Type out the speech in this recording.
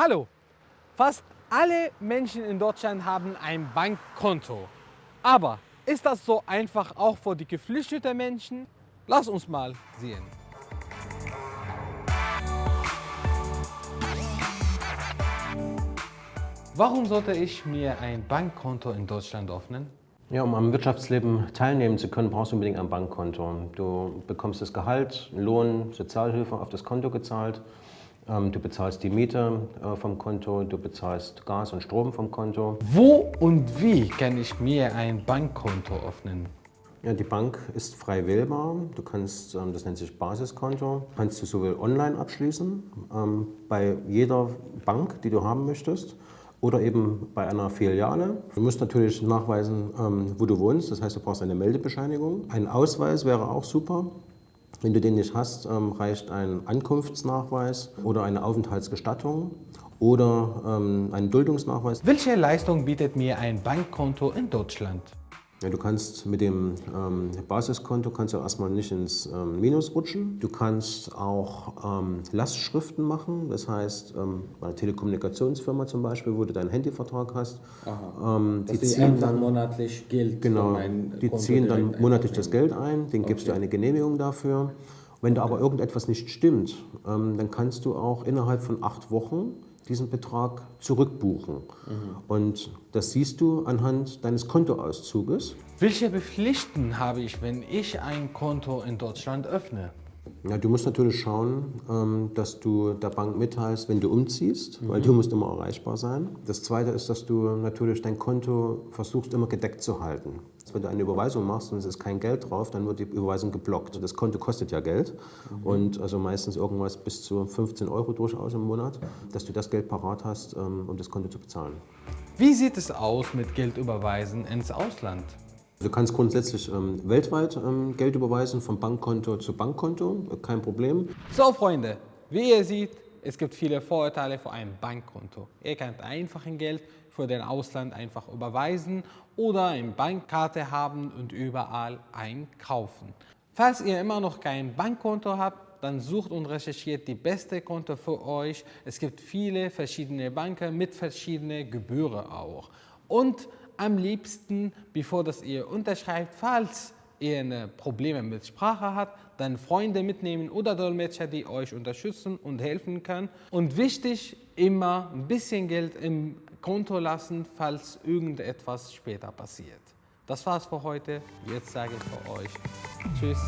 Hallo! Fast alle Menschen in Deutschland haben ein Bankkonto. Aber ist das so einfach auch für die geflüchteten Menschen? Lass uns mal sehen. Warum sollte ich mir ein Bankkonto in Deutschland öffnen? Ja, um am Wirtschaftsleben teilnehmen zu können, brauchst du unbedingt ein Bankkonto. Du bekommst das Gehalt, Lohn, Sozialhilfe auf das Konto gezahlt. Ähm, du bezahlst die Miete äh, vom Konto, du bezahlst Gas und Strom vom Konto. Wo und wie kann ich mir ein Bankkonto öffnen? Ja, die Bank ist frei wählbar. Du kannst, ähm, das nennt sich Basiskonto, kannst du sowohl online abschließen, ähm, bei jeder Bank, die du haben möchtest, oder eben bei einer Filiale. Du musst natürlich nachweisen, wo du wohnst, das heißt, du brauchst eine Meldebescheinigung. Ein Ausweis wäre auch super. Wenn du den nicht hast, ähm, reicht ein Ankunftsnachweis oder eine Aufenthaltsgestattung oder ähm, ein Duldungsnachweis. Welche Leistung bietet mir ein Bankkonto in Deutschland? Ja, du kannst mit dem ähm, Basiskonto kannst du erstmal nicht ins ähm, Minus rutschen. Du kannst auch ähm, Lastschriften machen, das heißt ähm, bei einer Telekommunikationsfirma zum Beispiel, wo du deinen Handyvertrag hast. Ähm, die ziehen dann monatlich Geld Genau, die Konto ziehen dann monatlich das Geld ein, den gibst du Okay. eine Genehmigung dafür. Wenn da aber irgendetwas nicht stimmt, ähm, dann kannst du auch innerhalb von acht Wochen diesen Betrag zurückbuchen. Mhm. Und das siehst du anhand deines Kontoauszuges. Welche Pflichten habe ich, wenn ich ein Konto in Deutschland öffne? Ja, du musst natürlich schauen, ähm, dass du der Bank mitteilst, wenn du umziehst, weil du musst immer erreichbar sein. Das Zweite ist, dass du natürlich dein Konto versuchst immer gedeckt zu halten. Wenn du eine Überweisung machst und es ist kein Geld drauf, dann wird die Überweisung geblockt. Das Konto kostet ja Geld und also meistens irgendwas bis zu 15 Euro durchaus im Monat, dass du das Geld parat hast, ähm, um das Konto zu bezahlen. Wie sieht es aus mit Geldüberweisen ins Ausland? Du kannst grundsätzlich ähm, weltweit ähm, Geld überweisen, von Bankkonto zu Bankkonto, kein Problem. So Freunde, wie ihr seht, es gibt viele Vorteile für ein Bankkonto. Ihr könnt einfach ein Geld für den Ausland einfach überweisen oder eine Bankkarte haben und überall einkaufen. Falls ihr immer noch kein Bankkonto habt, dann sucht und recherchiert die beste Konto für euch. Es gibt viele verschiedene Banken mit verschiedenen Gebühren auch. Und am liebsten, bevor das ihr unterschreibt, falls ihr Probleme mit Sprache habt, dann Freunde mitnehmen oder Dolmetscher, die euch unterstützen und helfen können. Und wichtig, immer ein bisschen Geld im Konto lassen, falls irgendetwas später passiert. Das war's für heute. Jetzt sage ich für euch Tschüss.